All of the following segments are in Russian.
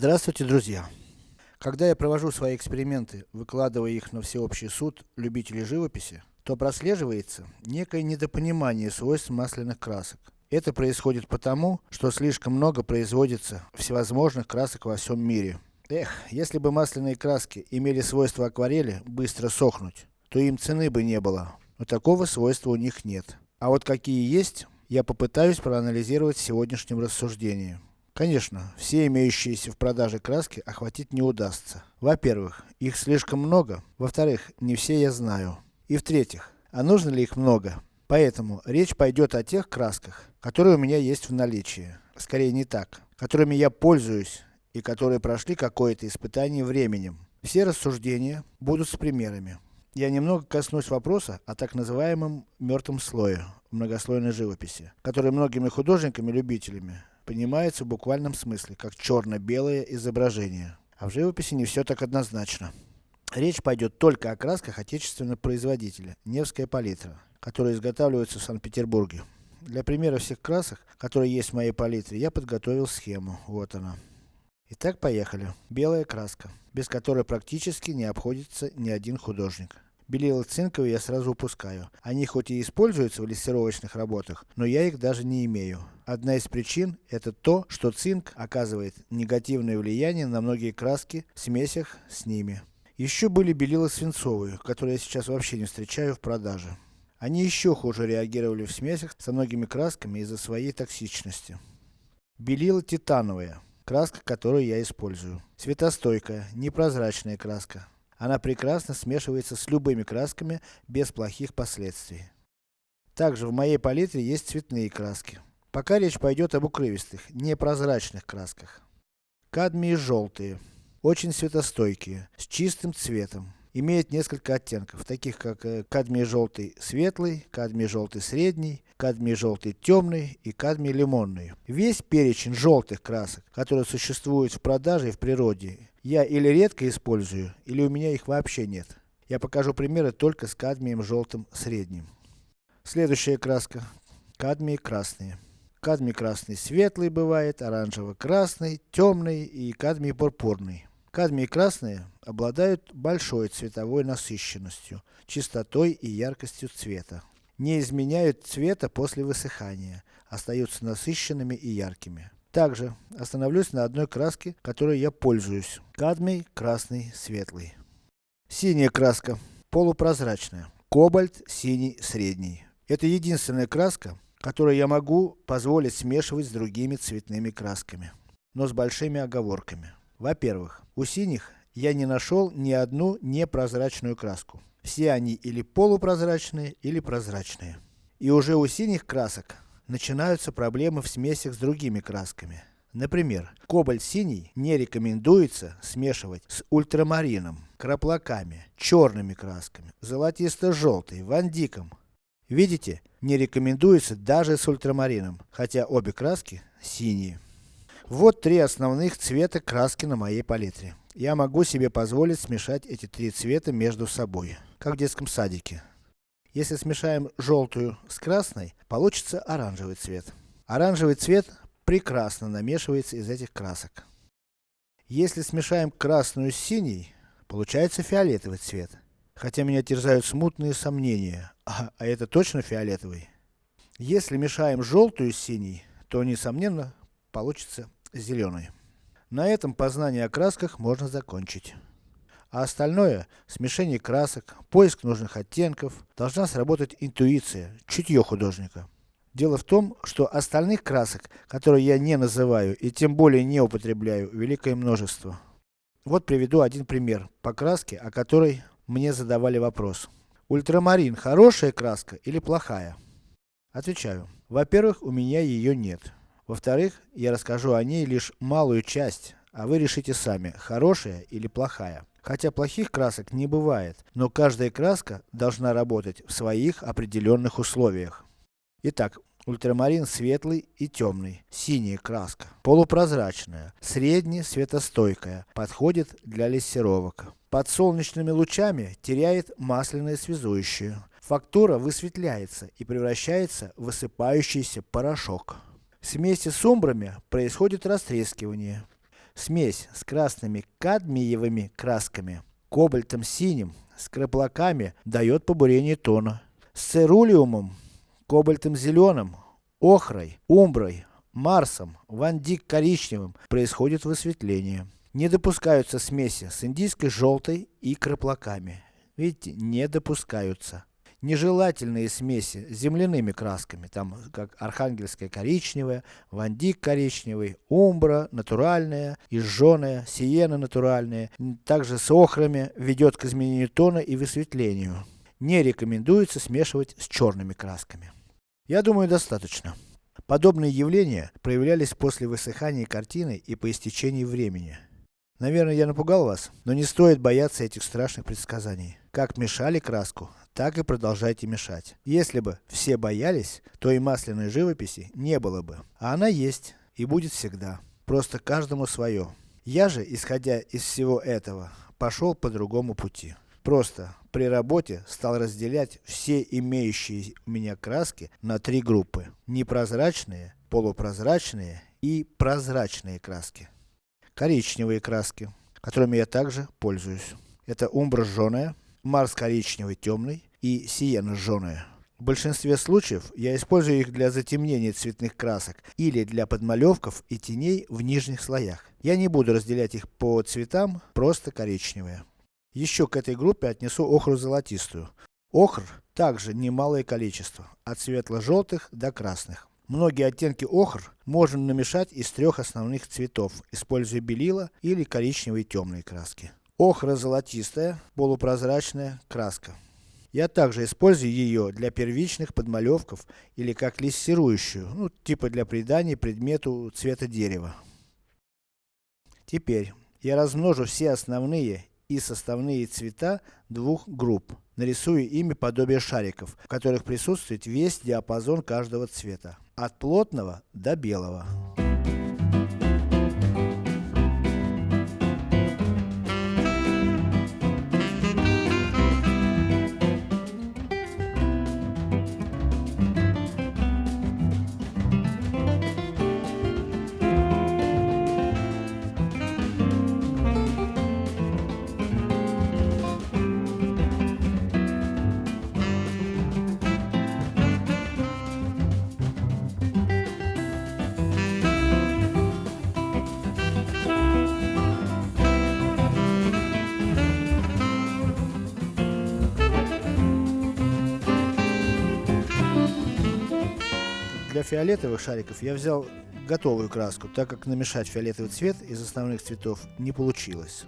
Здравствуйте, друзья! Когда я провожу свои эксперименты, выкладывая их на всеобщий суд любителей живописи, то прослеживается некое недопонимание свойств масляных красок. Это происходит потому, что слишком много производится всевозможных красок во всем мире. Эх, если бы масляные краски имели свойство акварели быстро сохнуть, то им цены бы не было. Но такого свойства у них нет. А вот какие есть, я попытаюсь проанализировать в сегодняшнем рассуждении. Конечно, все имеющиеся в продаже краски охватить не удастся. Во-первых, их слишком много. Во-вторых, не все я знаю. И в-третьих, а нужно ли их много? Поэтому, речь пойдет о тех красках, которые у меня есть в наличии. Скорее не так. Которыми я пользуюсь, и которые прошли какое-то испытание временем. Все рассуждения будут с примерами. Я немного коснусь вопроса о так называемом мертвом слое в многослойной живописи, который многими художниками-любителями понимается в буквальном смысле, как черно-белое изображение. А в живописи не все так однозначно. Речь пойдет только о красках отечественного производителя, Невская палитра которые изготавливаются в Санкт-Петербурге. Для примера всех красок, которые есть в моей палитре, я подготовил схему. Вот она. Итак, поехали. Белая краска, без которой практически не обходится ни один художник. Белила цинковые я сразу упускаю. Они хоть и используются в лессировочных работах, но я их даже не имею. Одна из причин, это то, что цинк оказывает негативное влияние на многие краски в смесях с ними. Еще были белила свинцовые, которые я сейчас вообще не встречаю в продаже. Они еще хуже реагировали в смесях со многими красками из-за своей токсичности. Белила титановая, краска, которую я использую. Светостойкая, непрозрачная краска. Она прекрасно смешивается с любыми красками, без плохих последствий. Также в моей палитре есть цветные краски. Пока речь пойдет об укрывистых, непрозрачных красках. Кадмии желтые, очень светостойкие, с чистым цветом имеет несколько оттенков, таких как э, кадмий желтый светлый, кадмий желтый средний, кадмий желтый темный и кадмий лимонный. Весь перечень желтых красок, которые существуют в продаже и в природе, я или редко использую, или у меня их вообще нет. Я покажу примеры только с кадмием желтым средним. Следующая краска. Кадмии красные. Кадмий красный светлый бывает, оранжево-красный, темный и кадмий пурпурный. Кадмий красные обладают большой цветовой насыщенностью, чистотой и яркостью цвета. Не изменяют цвета после высыхания, остаются насыщенными и яркими. Также, остановлюсь на одной краске, которой я пользуюсь. Кадмий красный светлый. Синяя краска, полупрозрачная. Кобальт синий средний. Это единственная краска, которую я могу позволить смешивать с другими цветными красками. Но с большими оговорками. Во-первых, у синих я не нашел ни одну непрозрачную краску. Все они или полупрозрачные, или прозрачные. И уже у синих красок начинаются проблемы в смесях с другими красками. Например, кобальт синий не рекомендуется смешивать с ультрамарином, краплаками, черными красками, золотисто-желтой, вандиком. Видите, не рекомендуется даже с ультрамарином, хотя обе краски синие. Вот три основных цвета краски на моей палитре. Я могу себе позволить смешать эти три цвета между собой, как в детском садике. Если смешаем желтую с красной, получится оранжевый цвет. Оранжевый цвет прекрасно намешивается из этих красок. Если смешаем красную с синей, получается фиолетовый цвет. Хотя меня терзают смутные сомнения, а, а это точно фиолетовый? Если мешаем желтую с синей, то несомненно получится зеленый. На этом познание о красках можно закончить. А остальное, смешение красок, поиск нужных оттенков, должна сработать интуиция, чутье художника. Дело в том, что остальных красок, которые я не называю и тем более не употребляю, великое множество. Вот приведу один пример, по краске, о которой мне задавали вопрос. Ультрамарин хорошая краска или плохая? Отвечаю. Во-первых, у меня ее нет. Во-вторых, я расскажу о ней лишь малую часть, а вы решите сами, хорошая или плохая. Хотя плохих красок не бывает, но каждая краска должна работать в своих определенных условиях. Итак, ультрамарин светлый и темный, синяя краска, полупрозрачная, средне светостойкая, подходит для лессировок. Под солнечными лучами теряет масляное связующее. Фактура высветляется и превращается в высыпающийся порошок. Вместе с умбрами происходит растрескивание. Смесь с красными кадмиевыми красками, кобальтом синим, с краплаками дает побурение тона. С церулиумом, кобальтом зеленым, охрой, умброй, марсом, вандик коричневым происходит высветление. Не допускаются смеси с индийской желтой и краплаками. Видите, не допускаются. Нежелательные смеси с земляными красками, там как архангельская коричневая, вандик коричневый, умбра натуральная, изжженная, сиена натуральная, также с охрами ведет к изменению тона и высветлению. Не рекомендуется смешивать с черными красками. Я думаю достаточно. Подобные явления проявлялись после высыхания картины и по истечении времени. Наверное, я напугал вас, но не стоит бояться этих страшных предсказаний. Как мешали краску, так и продолжайте мешать. Если бы все боялись, то и масляной живописи не было бы. А она есть, и будет всегда. Просто каждому свое. Я же, исходя из всего этого, пошел по другому пути. Просто, при работе, стал разделять все имеющие у меня краски на три группы. Непрозрачные, полупрозрачные и прозрачные краски коричневые краски, которыми я также пользуюсь. Это умбра жженая, марс коричневый темный и сиена жженая. В большинстве случаев я использую их для затемнения цветных красок или для подмалевков и теней в нижних слоях. Я не буду разделять их по цветам, просто коричневые. Еще к этой группе отнесу охру золотистую. Охр также немалое количество, от светло-желтых до красных. Многие оттенки охр можно намешать из трех основных цветов, используя белила или коричневые темные краски. Охра золотистая, полупрозрачная краска. Я также использую ее для первичных подмалевков или как лессирующую, ну типа для придания предмету цвета дерева. Теперь, я размножу все основные и составные цвета двух групп. Нарисую ими подобие шариков, в которых присутствует весь диапазон каждого цвета. От плотного до белого. Фиолетовых шариков я взял готовую краску, так как намешать фиолетовый цвет из основных цветов не получилось.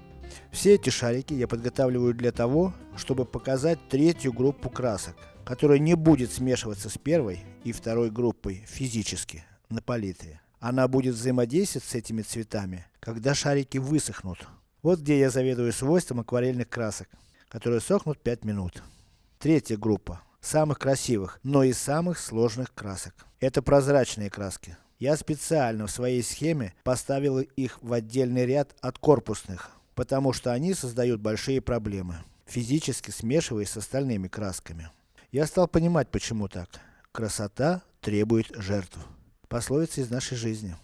Все эти шарики я подготавливаю для того, чтобы показать третью группу красок, которая не будет смешиваться с первой и второй группой физически, на палитре. Она будет взаимодействовать с этими цветами, когда шарики высохнут. Вот где я заведую свойством акварельных красок, которые сохнут 5 минут. Третья группа самых красивых, но и самых сложных красок. Это прозрачные краски. Я специально в своей схеме поставил их в отдельный ряд от корпусных, потому что они создают большие проблемы, физически смешиваясь с остальными красками. Я стал понимать почему так. Красота требует жертв. Пословица из нашей жизни.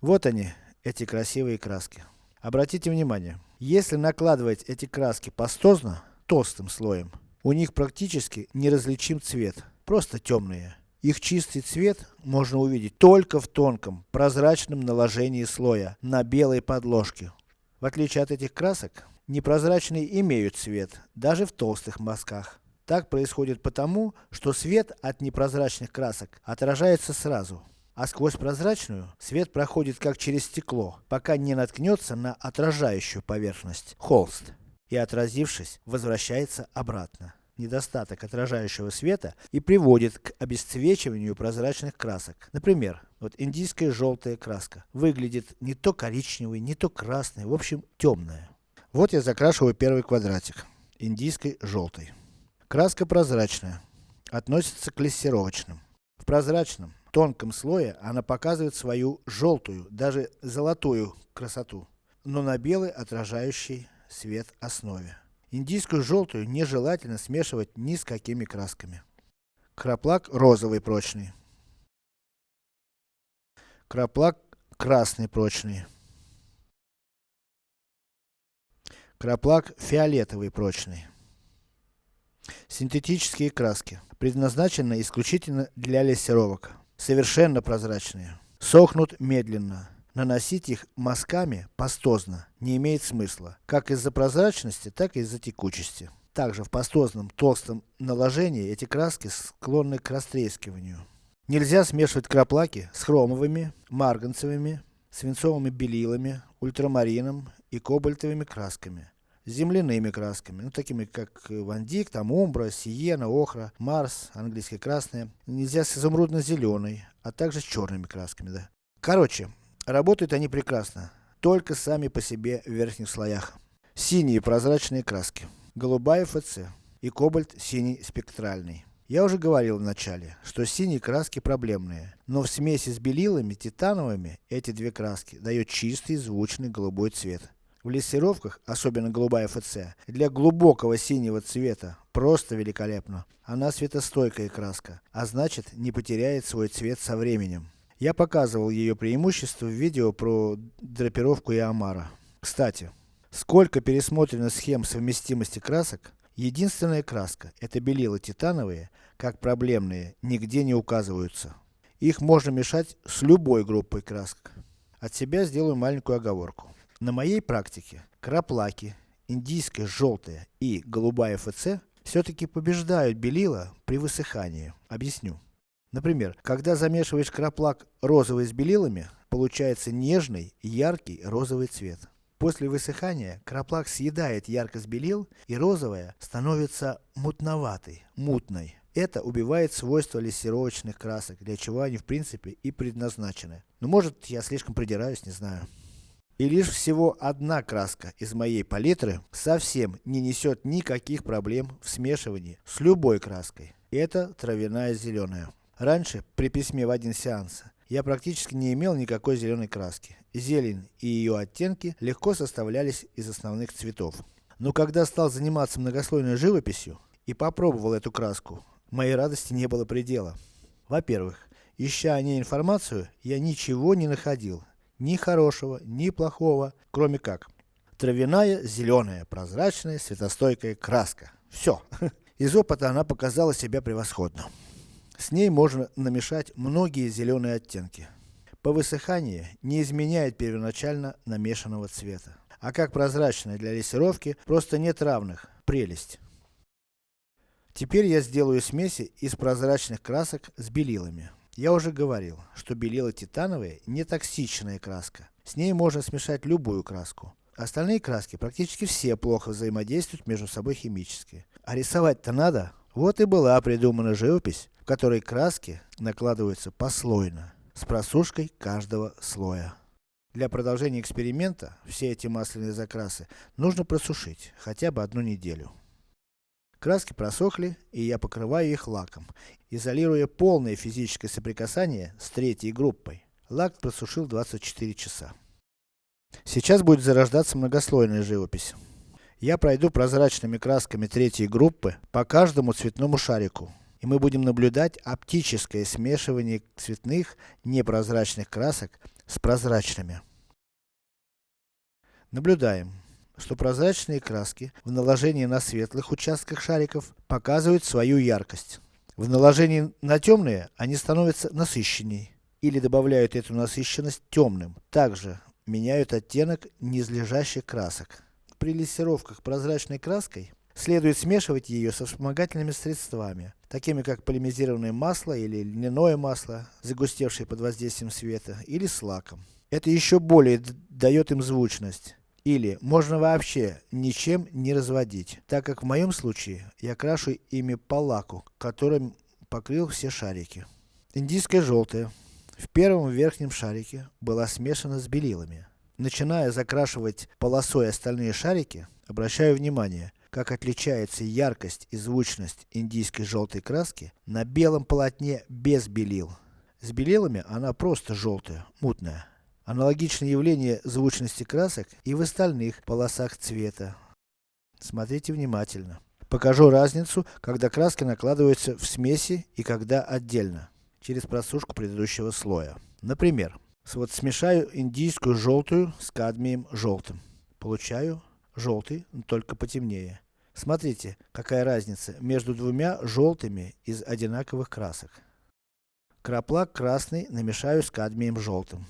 Вот они, эти красивые краски. Обратите внимание, если накладывать эти краски пастозно, толстым слоем, у них практически неразличим цвет, просто темные. Их чистый цвет можно увидеть только в тонком, прозрачном наложении слоя, на белой подложке. В отличие от этих красок, непрозрачные имеют цвет, даже в толстых мазках. Так происходит потому, что свет от непрозрачных красок отражается сразу. А сквозь прозрачную, свет проходит как через стекло, пока не наткнется на отражающую поверхность, холст и отразившись, возвращается обратно. Недостаток отражающего света и приводит к обесцвечиванию прозрачных красок. Например, вот индийская желтая краска. Выглядит не то коричневой, не то красной, в общем темная. Вот я закрашиваю первый квадратик, индийской желтой. Краска прозрачная, относится к лессировочным. В прозрачном, тонком слое она показывает свою желтую, даже золотую красоту, но на белой отражающей свет основе. Индийскую желтую нежелательно смешивать ни с какими красками. Краплак розовый прочный. Краплак красный прочный. Краплак фиолетовый прочный. Синтетические краски, предназначены исключительно для лессировок, совершенно прозрачные, сохнут медленно, Наносить их мазками пастозно не имеет смысла, как из-за прозрачности, так и из-за текучести. Также в пастозном толстом наложении эти краски склонны к растрескиванию. Нельзя смешивать краплаки с хромовыми, марганцевыми, свинцовыми белилами, ультрамарином и кобальтовыми красками. Земляными красками, ну такими как вандик, там умбра, сиена, охра, марс, английская красная. Нельзя с изумрудно-зеленой, а также с черными красками, да. Короче, Работают они прекрасно, только сами по себе в верхних слоях. Синие прозрачные краски. Голубая ФЦ и кобальт синий спектральный. Я уже говорил в начале, что синие краски проблемные, но в смеси с белилами титановыми, эти две краски дают чистый, звучный голубой цвет. В лессировках, особенно голубая ФЦ, для глубокого синего цвета, просто великолепно. Она светостойкая краска, а значит не потеряет свой цвет со временем. Я показывал ее преимущества в видео про драпировку Иомара. Кстати, сколько пересмотрено схем совместимости красок, единственная краска, это белила титановые, как проблемные, нигде не указываются. Их можно мешать с любой группой красок. От себя сделаю маленькую оговорку. На моей практике, краплаки, индийская желтая и голубая ФЦ, все-таки побеждают белила при высыхании. Объясню. Например, когда замешиваешь краплак розовый с белилами, получается нежный, яркий розовый цвет. После высыхания, краплак съедает яркость белил, и розовая становится мутноватой, мутной. Это убивает свойства лессировочных красок, для чего они в принципе и предназначены. Но может я слишком придираюсь, не знаю. И лишь всего одна краска из моей палитры совсем не несет никаких проблем в смешивании с любой краской. Это травяная зеленая. Раньше, при письме в один сеанс, я практически не имел никакой зеленой краски. Зелень и ее оттенки легко составлялись из основных цветов. Но когда стал заниматься многослойной живописью и попробовал эту краску, моей радости не было предела. Во-первых, ища о ней информацию, я ничего не находил. Ни хорошего, ни плохого, кроме как. Травяная, зеленая, прозрачная, светостойкая краска. Все. Из опыта она показала себя превосходно. С ней можно намешать многие зеленые оттенки. По высыхании не изменяет первоначально намешанного цвета. А как прозрачная для лессировки, просто нет равных. Прелесть. Теперь я сделаю смеси из прозрачных красок с белилами. Я уже говорил, что белила титановые не токсичная краска. С ней можно смешать любую краску. Остальные краски практически все плохо взаимодействуют между собой химически. А рисовать-то надо. Вот и была придумана живопись, которой краски накладываются послойно, с просушкой каждого слоя. Для продолжения эксперимента, все эти масляные закрасы нужно просушить, хотя бы одну неделю. Краски просохли, и я покрываю их лаком, изолируя полное физическое соприкасание с третьей группой. Лак просушил 24 часа. Сейчас будет зарождаться многослойная живопись. Я пройду прозрачными красками третьей группы по каждому цветному шарику, и мы будем наблюдать оптическое смешивание цветных непрозрачных красок с прозрачными. Наблюдаем, что прозрачные краски в наложении на светлых участках шариков показывают свою яркость. В наложении на темные они становятся насыщенней, или добавляют эту насыщенность темным. Также меняют оттенок низлежащих красок. При лессировках прозрачной краской Следует смешивать ее со вспомогательными средствами, такими как полимеризированное масло или льняное масло, загустевшее под воздействием света, или с лаком. Это еще более дает им звучность. Или, можно вообще ничем не разводить, так как в моем случае, я крашу ими по лаку, которым покрыл все шарики. Индийская желтая. В первом верхнем шарике была смешана с белилами. Начиная закрашивать полосой остальные шарики, обращаю внимание, как отличается яркость и звучность индийской желтой краски на белом полотне без белил. С белилами она просто желтая, мутная. Аналогичное явление звучности красок и в остальных полосах цвета. Смотрите внимательно. Покажу разницу, когда краски накладываются в смеси и когда отдельно, через просушку предыдущего слоя. Например, вот смешаю индийскую желтую с кадмием желтым. Получаю желтый, только потемнее. Смотрите, какая разница между двумя желтыми из одинаковых красок. Краплак красный намешаю с кадмием желтым.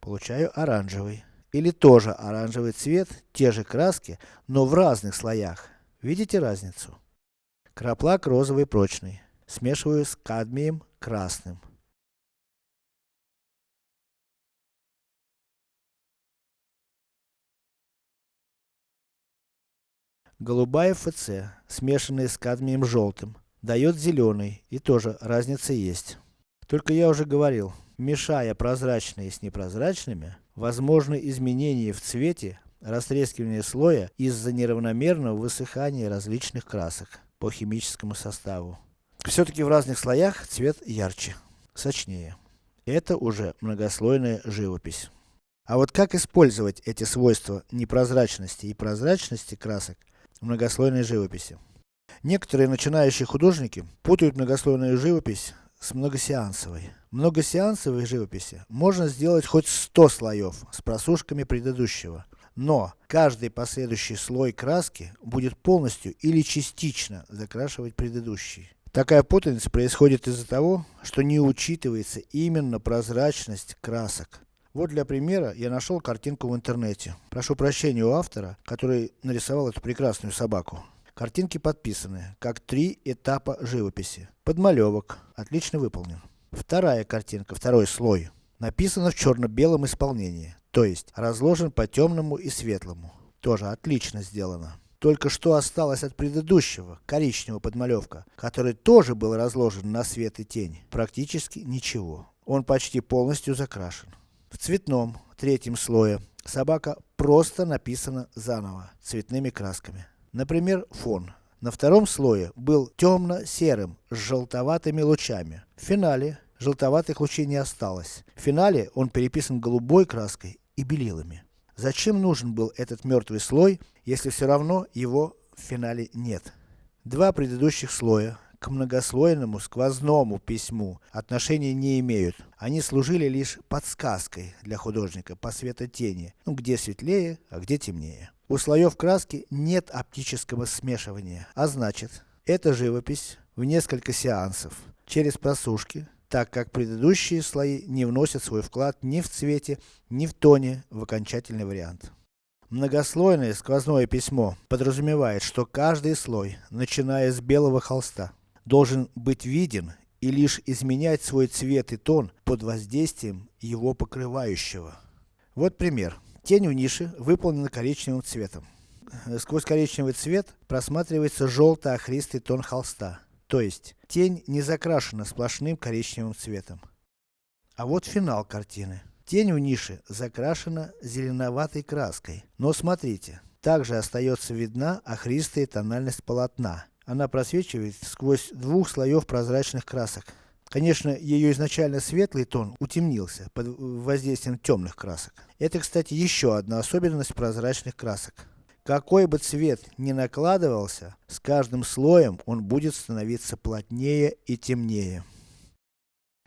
Получаю оранжевый. Или тоже оранжевый цвет, те же краски, но в разных слоях. Видите разницу? Краплак розовый прочный. Смешиваю с кадмием красным. Голубая ФЦ, смешанная с кадмием желтым, дает зеленый, и тоже разница есть. Только я уже говорил, мешая прозрачные с непрозрачными, возможны изменения в цвете, растрескивание слоя из-за неравномерного высыхания различных красок по химическому составу. Все-таки в разных слоях цвет ярче, сочнее. Это уже многослойная живопись. А вот как использовать эти свойства непрозрачности и прозрачности красок в многослойной живописи? Некоторые начинающие художники путают многослойную живопись с многосеансовой. Многосеансовой живописи можно сделать хоть 100 слоев с просушками предыдущего. Но, каждый последующий слой краски будет полностью или частично закрашивать предыдущий. Такая путаница происходит из-за того, что не учитывается именно прозрачность красок. Вот для примера, я нашел картинку в интернете. Прошу прощения у автора, который нарисовал эту прекрасную собаку. Картинки подписаны, как три этапа живописи. Подмалевок, отлично выполнен. Вторая картинка, второй слой, написано в черно-белом исполнении, то есть разложен по темному и светлому. Тоже отлично сделано. Только что осталось от предыдущего, коричневого подмалевка, который тоже был разложен на свет и тень. Практически ничего. Он почти полностью закрашен. В цветном, третьем слое, собака просто написана заново, цветными красками. Например, фон. На втором слое был темно-серым, с желтоватыми лучами. В финале, желтоватых лучей не осталось. В финале, он переписан голубой краской и белилами. Зачем нужен был этот мертвый слой, если все равно его в финале нет? Два предыдущих слоя, к многослойному сквозному письму отношения не имеют. Они служили лишь подсказкой для художника по светотени, ну где светлее, а где темнее. У слоев краски нет оптического смешивания, а значит, эта живопись в несколько сеансов, через просушки, так как предыдущие слои не вносят свой вклад ни в цвете, ни в тоне в окончательный вариант. Многослойное сквозное письмо подразумевает, что каждый слой, начиная с белого холста, должен быть виден и лишь изменять свой цвет и тон под воздействием его покрывающего. Вот пример. Тень в нише выполнена коричневым цветом. Сквозь коричневый цвет просматривается желто-охристый тон холста. То есть, тень не закрашена сплошным коричневым цветом. А вот финал картины. Тень в нише закрашена зеленоватой краской. Но смотрите, также остается видна охристая тональность полотна. Она просвечивает сквозь двух слоев прозрачных красок. Конечно, ее изначально светлый тон утемнился под воздействием темных красок. Это, кстати, еще одна особенность прозрачных красок. Какой бы цвет ни накладывался, с каждым слоем он будет становиться плотнее и темнее.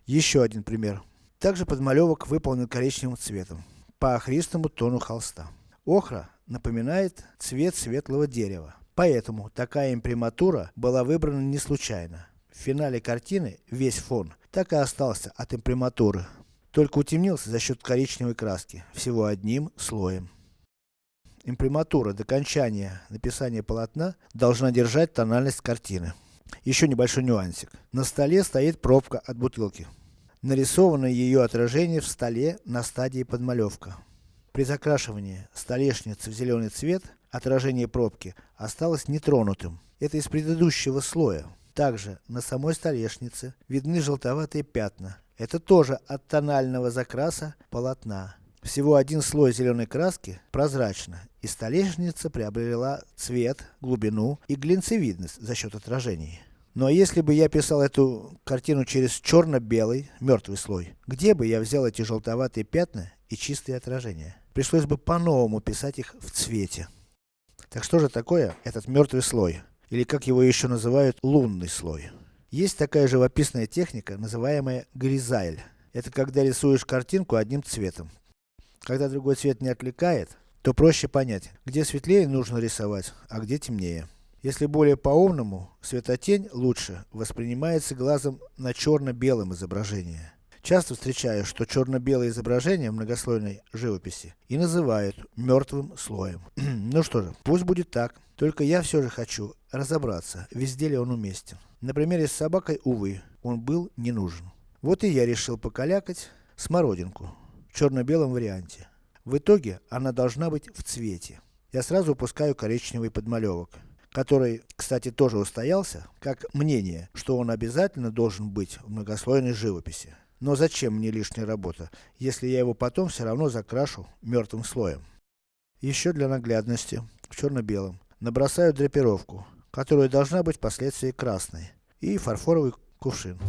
Еще один пример. Также подмалевок выполнен коричневым цветом, по охристому тону холста. Охра напоминает цвет светлого дерева. Поэтому такая имприматура была выбрана не случайно. В финале картины весь фон так и остался от имприматуры, только утемнился за счет коричневой краски, всего одним слоем. Имприматура до окончания написания полотна должна держать тональность картины. Еще небольшой нюансик. На столе стоит пробка от бутылки. Нарисовано ее отражение в столе на стадии подмалевка. При закрашивании столешницы в зеленый цвет, отражение пробки осталось нетронутым. Это из предыдущего слоя. Также, на самой столешнице видны желтоватые пятна. Это тоже от тонального закраса полотна. Всего один слой зеленой краски, прозрачно, и столешница приобрела цвет, глубину и глинцевидность за счет отражений. Но если бы я писал эту картину через черно-белый, мертвый слой, где бы я взял эти желтоватые пятна и чистые отражения? Пришлось бы по-новому писать их в цвете. Так что же такое этот мертвый слой? Или как его еще называют, лунный слой. Есть такая живописная техника, называемая гризайль. Это когда рисуешь картинку одним цветом. Когда другой цвет не отвлекает, то проще понять, где светлее нужно рисовать, а где темнее. Если более по-умному, светотень лучше воспринимается глазом на черно-белом изображении. Часто встречаю, что черно-белое изображение в многослойной живописи и называют мертвым слоем. ну что же, пусть будет так. Только я все же хочу разобраться, везде ли он уместен. На примере с собакой, увы, он был не нужен. Вот и я решил покалякать смородинку в черно-белом варианте. В итоге, она должна быть в цвете. Я сразу упускаю коричневый подмалевок, который, кстати, тоже устоялся, как мнение, что он обязательно должен быть в многослойной живописи. Но зачем мне лишняя работа, если я его потом все равно закрашу мертвым слоем. Еще для наглядности, в черно-белом, набросаю драпировку, которая должна быть впоследствии красной, и фарфоровый кувшин.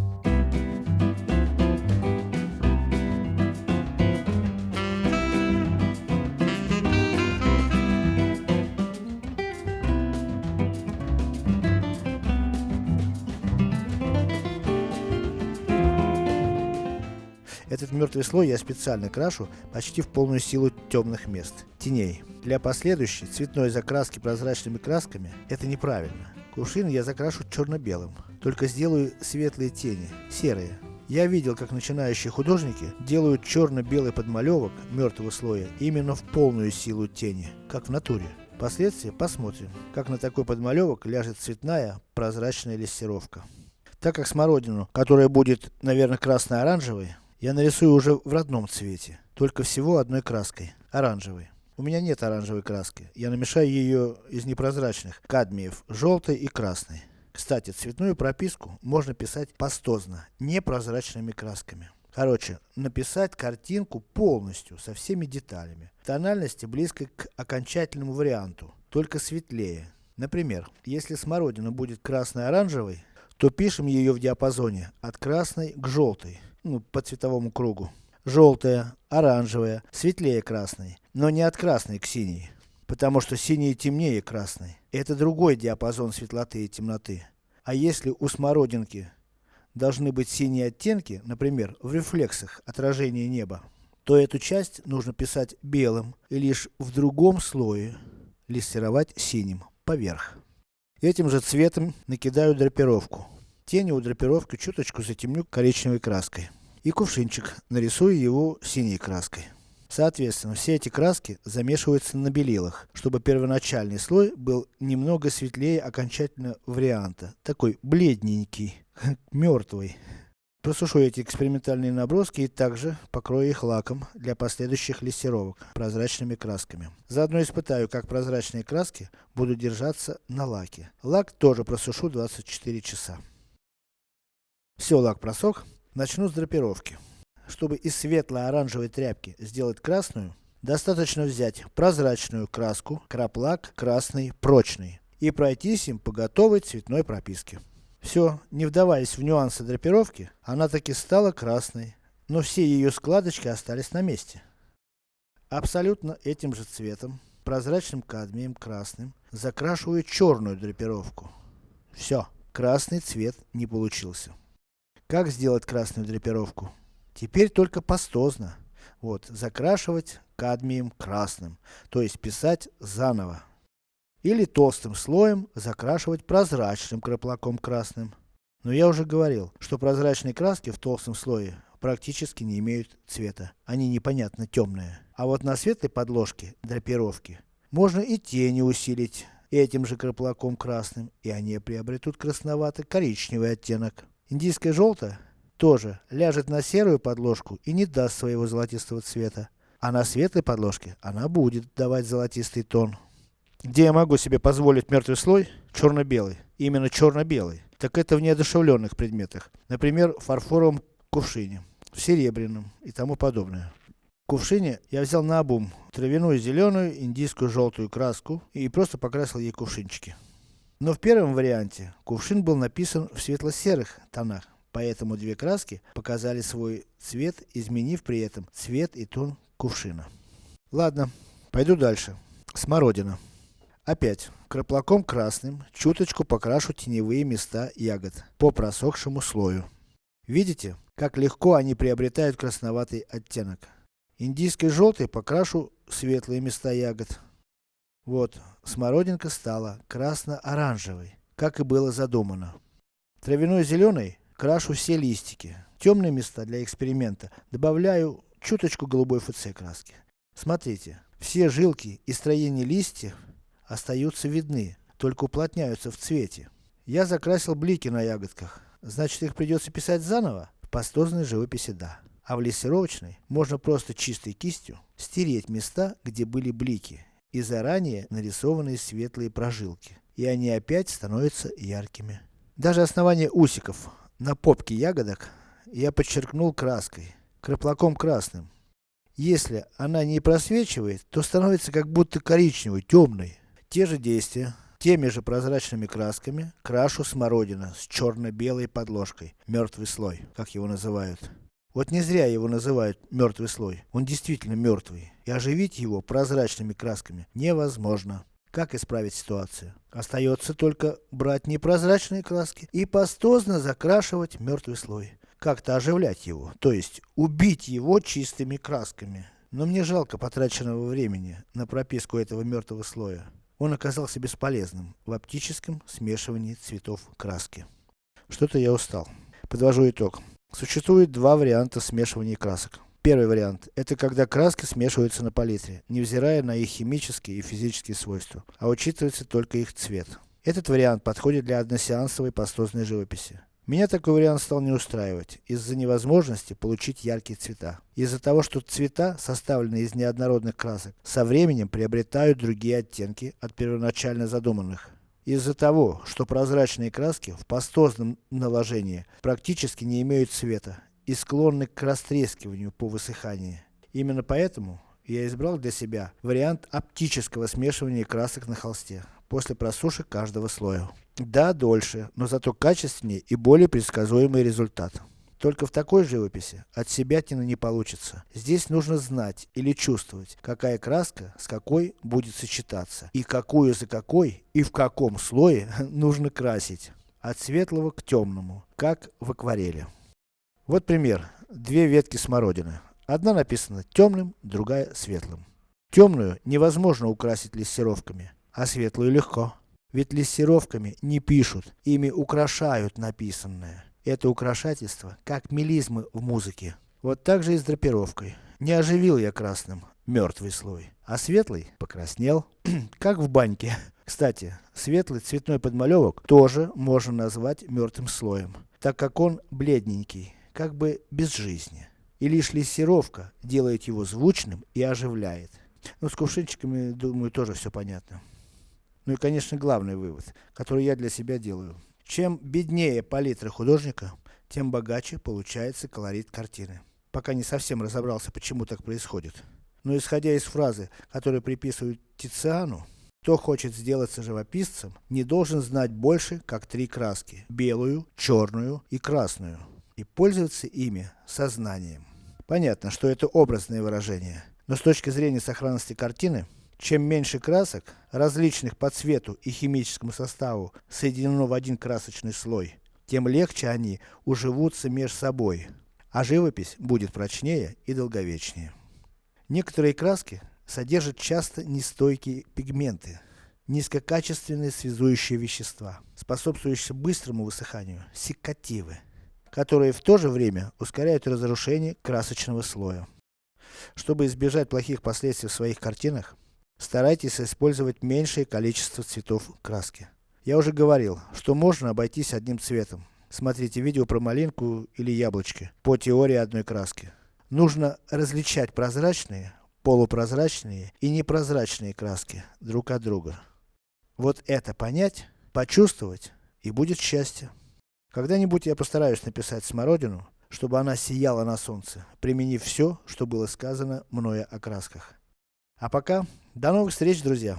Этот мертвый слой я специально крашу почти в полную силу темных мест, теней. Для последующей цветной закраски прозрачными красками, это неправильно. Кувшин я закрашу черно-белым, только сделаю светлые тени, серые. Я видел, как начинающие художники делают черно-белый подмалевок мертвого слоя именно в полную силу тени, как в натуре. Впоследствии посмотрим, как на такой подмалевок ляжет цветная прозрачная лессировка. Так как смородину, которая будет, наверное, красно-оранжевой, я нарисую уже в родном цвете, только всего одной краской, оранжевой. У меня нет оранжевой краски, я намешаю ее из непрозрачных кадмиев, желтой и красной. Кстати, цветную прописку можно писать пастозно, непрозрачными красками. Короче, написать картинку полностью, со всеми деталями. Тональности близко к окончательному варианту, только светлее. Например, если смородина будет красной-оранжевой, то пишем ее в диапазоне от красной к желтой ну, по цветовому кругу. Желтая, оранжевая, светлее красной, но не от красной к синей. Потому что синий темнее красной. Это другой диапазон светлоты и темноты. А если у смородинки должны быть синие оттенки, например, в рефлексах отражения неба, то эту часть нужно писать белым и лишь в другом слое лессировать синим, поверх. Этим же цветом накидаю драпировку. Тени у драпировки чуточку затемню коричневой краской. И кувшинчик, нарисую его синей краской. Соответственно, все эти краски замешиваются на белилах, чтобы первоначальный слой был немного светлее окончательного варианта. Такой бледненький, мертвый. Просушу эти экспериментальные наброски и также покрою их лаком для последующих лессировок прозрачными красками. Заодно испытаю, как прозрачные краски будут держаться на лаке. Лак тоже просушу 24 часа. Все, лак просох. Начну с драпировки. Чтобы из светло-оранжевой тряпки сделать красную, достаточно взять прозрачную краску, краплак красный прочный и пройтись им по готовой цветной прописке. Все, не вдаваясь в нюансы драпировки, она таки стала красной, но все ее складочки остались на месте. Абсолютно этим же цветом, прозрачным кадмием красным, закрашиваю черную драпировку. Все, красный цвет не получился. Как сделать красную драпировку? Теперь только пастозно. Вот, закрашивать кадмием красным, то есть писать заново. Или толстым слоем закрашивать прозрачным краплаком красным. Но я уже говорил, что прозрачные краски в толстом слое практически не имеют цвета. Они непонятно темные. А вот на светлой подложке драпировки можно и тени усилить этим же краплаком красным, и они приобретут красновато-коричневый оттенок. Индийское желтое тоже ляжет на серую подложку и не даст своего золотистого цвета. А на светлой подложке она будет давать золотистый тон. Где я могу себе позволить мертвый слой? Черно-белый. Именно черно-белый. Так это в неодушевленных предметах. Например, в фарфоровом кувшине, в серебряном и тому подобное. В кувшине я взял на обум травяную зеленую, индийскую желтую краску и просто покрасил ей кувшинчики. Но в первом варианте кувшин был написан в светло-серых тонах, поэтому две краски показали свой цвет, изменив при этом цвет и тон кувшина. Ладно, пойду дальше. Смородина. Опять, краплаком красным, чуточку покрашу теневые места ягод, по просохшему слою. Видите, как легко они приобретают красноватый оттенок. Индийской желтой покрашу светлые места ягод. Вот, смородинка стала красно-оранжевой, как и было задумано. Травяной зеленой крашу все листики. Темные места для эксперимента добавляю чуточку голубой ФЦ краски. Смотрите, все жилки и строение листьев остаются видны, только уплотняются в цвете. Я закрасил блики на ягодках, значит их придется писать заново? В пастозной живописи да. А в лессировочной можно просто чистой кистью стереть места, где были блики, и заранее нарисованные светлые прожилки. И они опять становятся яркими. Даже основание усиков на попке ягодок я подчеркнул краской, краплаком красным. Если она не просвечивает, то становится как будто коричневой, темной. Те же действия, теми же прозрачными красками, крашу смородина с черно-белой подложкой, мертвый слой, как его называют. Вот не зря его называют мертвый слой, он действительно мертвый, и оживить его прозрачными красками невозможно. Как исправить ситуацию? Остается только брать непрозрачные краски и пастозно закрашивать мертвый слой. Как-то оживлять его, то есть убить его чистыми красками. Но мне жалко потраченного времени на прописку этого мертвого слоя. Он оказался бесполезным в оптическом смешивании цветов краски. Что-то я устал. Подвожу итог. Существует два варианта смешивания красок. Первый вариант, это когда краски смешиваются на палитре, невзирая на их химические и физические свойства, а учитывается только их цвет. Этот вариант подходит для односеансовой пастозной живописи. Меня такой вариант стал не устраивать, из-за невозможности получить яркие цвета. Из-за того, что цвета, составленные из неоднородных красок, со временем приобретают другие оттенки от первоначально задуманных. Из-за того, что прозрачные краски в пастозном наложении практически не имеют цвета и склонны к растрескиванию по высыхании. Именно поэтому я избрал для себя вариант оптического смешивания красок на холсте, после просушек каждого слоя. Да, дольше, но зато качественнее и более предсказуемый результат. Только в такой живописи от себя тина не получится. Здесь нужно знать или чувствовать, какая краска с какой будет сочетаться, и какую за какой, и в каком слое нужно красить. От светлого к темному, как в акварели. Вот пример. Две ветки смородины. Одна написана темным, другая светлым. Темную невозможно украсить лессировками, а светлую легко. Ведь лессировками не пишут, ими украшают написанное. Это украшательство, как мелизмы в музыке. Вот так же и с драпировкой. Не оживил я красным мертвый слой, а светлый покраснел, как в баньке. Кстати, светлый цветной подмалевок тоже можно назвать мертвым слоем, так как он бледненький, как бы без жизни. И лишь лессировка делает его звучным и оживляет. Ну, с кувшинчиками, думаю, тоже все понятно. Ну и, конечно, главный вывод, который я для себя делаю. Чем беднее палитра художника, тем богаче получается колорит картины. Пока не совсем разобрался, почему так происходит. Но исходя из фразы, которую приписывают Тициану, кто хочет сделаться живописцем, не должен знать больше, как три краски. Белую, черную и красную. И пользоваться ими сознанием. Понятно, что это образное выражение. Но с точки зрения сохранности картины, чем меньше красок, различных по цвету и химическому составу, соединено в один красочный слой, тем легче они уживутся между собой, а живопись будет прочнее и долговечнее. Некоторые краски содержат часто нестойкие пигменты, низкокачественные связующие вещества, способствующие быстрому высыханию, секативы, которые в то же время ускоряют разрушение красочного слоя. Чтобы избежать плохих последствий в своих картинах, Старайтесь использовать меньшее количество цветов краски. Я уже говорил, что можно обойтись одним цветом. Смотрите видео про малинку или яблочки, по теории одной краски. Нужно различать прозрачные, полупрозрачные и непрозрачные краски друг от друга. Вот это понять, почувствовать, и будет счастье. Когда-нибудь я постараюсь написать смородину, чтобы она сияла на солнце, применив все, что было сказано мною о красках. А пока, до новых встреч, друзья!